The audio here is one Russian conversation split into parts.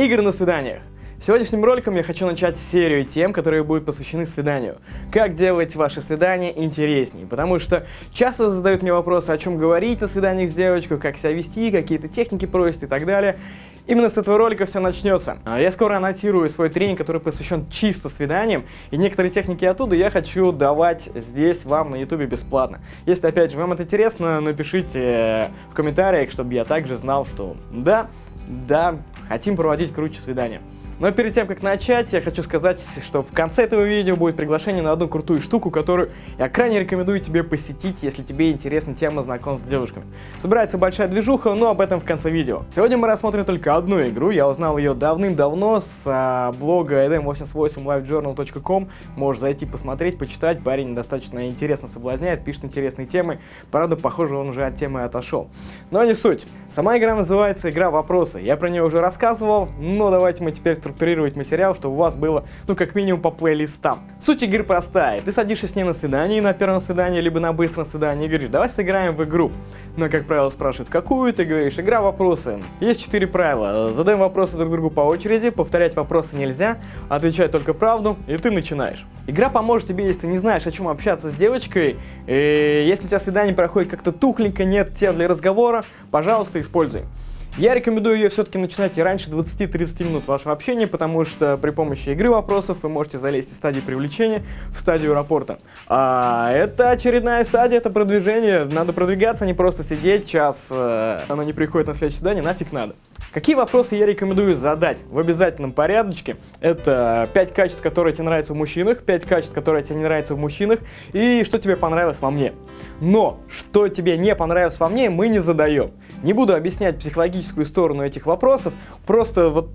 Игры на свиданиях. Сегодняшним роликом я хочу начать серию тем, которые будут посвящены свиданию. Как делать ваши свидания интереснее, потому что часто задают мне вопросы, о чем говорить на свиданиях с девочкой, как себя вести, какие-то техники просят и так далее. Именно с этого ролика все начнется. А Я скоро аннотирую свой тренинг, который посвящен чисто свиданиям, и некоторые техники оттуда я хочу давать здесь вам на ютубе бесплатно. Если опять же вам это интересно, напишите в комментариях, чтобы я также знал, что да, да, хотим проводить круче свидания. Но перед тем, как начать, я хочу сказать, что в конце этого видео будет приглашение на одну крутую штуку, которую я крайне рекомендую тебе посетить, если тебе интересна тема знакомств с девушками. Собирается большая движуха, но об этом в конце видео. Сегодня мы рассмотрим только одну игру, я узнал ее давным-давно с а, блога edm88livejournal.com, можешь зайти посмотреть, почитать, парень достаточно интересно соблазняет, пишет интересные темы, правда, похоже, он уже от темы отошел. Но не суть. Сама игра называется «Игра вопросы», я про нее уже рассказывал, но давайте мы теперь структурировать материал, чтобы у вас было, ну, как минимум по плейлистам. Суть игры простая. Ты садишься с ней на свидание, на первом свидании, либо на быстром свидании, и говоришь, давай сыграем в игру. Но, как правило, спрашивают, какую, ты говоришь, игра вопросы. Есть четыре правила. Задаем вопросы друг другу по очереди, повторять вопросы нельзя, отвечать только правду, и ты начинаешь. Игра поможет тебе, если ты не знаешь, о чем общаться с девочкой, и если у тебя свидание проходит как-то тухленько, нет тем для разговора, пожалуйста, используй. Я рекомендую ее все-таки начинать и раньше 20-30 минут вашего общения, потому что при помощи игры вопросов вы можете залезть из стадии привлечения в стадию рапорта. А это очередная стадия, это продвижение. Надо продвигаться, а не просто сидеть час, э, она не приходит на следующее задание, нафиг надо. Какие вопросы я рекомендую задать в обязательном порядочке? Это 5 качеств, которые тебе нравятся в мужчинах, 5 качеств, которые тебе не нравятся в мужчинах, и что тебе понравилось во мне. Но, что тебе не понравилось во мне, мы не задаем. Не буду объяснять психологическую сторону этих вопросов, просто вот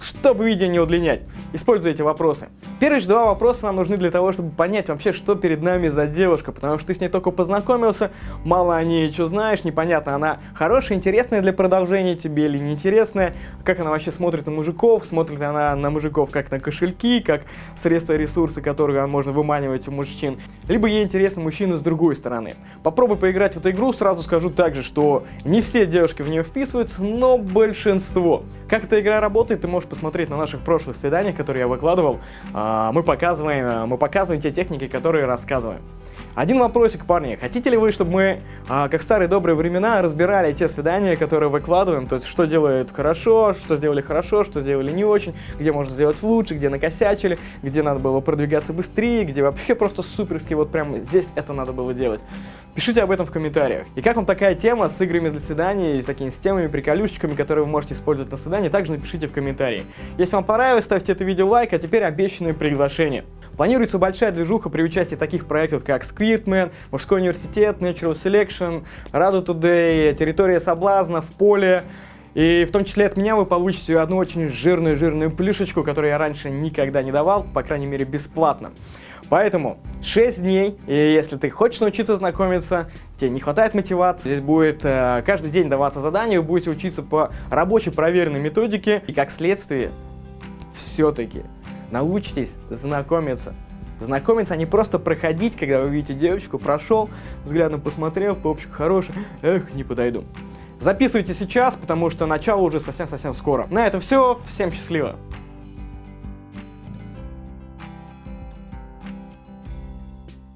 чтобы видео не удлинять. Используй эти вопросы. Первые же два вопроса нам нужны для того, чтобы понять вообще, что перед нами за девушка, потому что ты с ней только познакомился, мало о ней что знаешь, непонятно, она хорошая, интересная для продолжения тебе или неинтересная, как она вообще смотрит на мужиков, смотрит она на мужиков как на кошельки, как средства ресурсы, которые можно выманивать у мужчин, либо ей интересны мужчины с другой стороны. Попробуй поиграть в эту игру, сразу скажу также, что не все девушки в нее вписываются, но большинство. Как эта игра работает, ты можешь посмотреть на наших прошлых свиданиях, которые я выкладывал. А, мы показываем, а, мы показываем те техники, которые рассказываем. Один вопросик, парни. Хотите ли вы, чтобы мы, а, как старые добрые времена, разбирали те свидания, которые выкладываем? То есть, что делают хорошо, что сделали хорошо, что сделали не очень, где можно сделать лучше, где накосячили, где надо было продвигаться быстрее, где вообще просто суперски, вот прям здесь это надо было делать. Пишите об этом в комментариях. И как вам такая тема с играми для свиданий, с такими с темами, приколюшечками, которые вы можете использовать на свидании, также напишите в комментарии. Если вам понравилось, ставьте это видео лайк, а теперь обещанное приглашение. Планируется большая движуха при участии таких проектов, как Squirtman, Мужской университет, Natural Selection, Radu Today, Территория соблазна, в поле. И в том числе от меня вы получите одну очень жирную-жирную плюшечку, которую я раньше никогда не давал, по крайней мере бесплатно. Поэтому 6 дней, и если ты хочешь научиться знакомиться, тебе не хватает мотивации, здесь будет э, каждый день даваться задания, вы будете учиться по рабочей проверенной методике, и как следствие, все-таки научитесь знакомиться. Знакомиться, а не просто проходить, когда вы видите девочку, прошел, взглядом посмотрел, попчик хороший, эх, не подойду. Записывайте сейчас, потому что начало уже совсем-совсем скоро. На этом все, всем счастливо!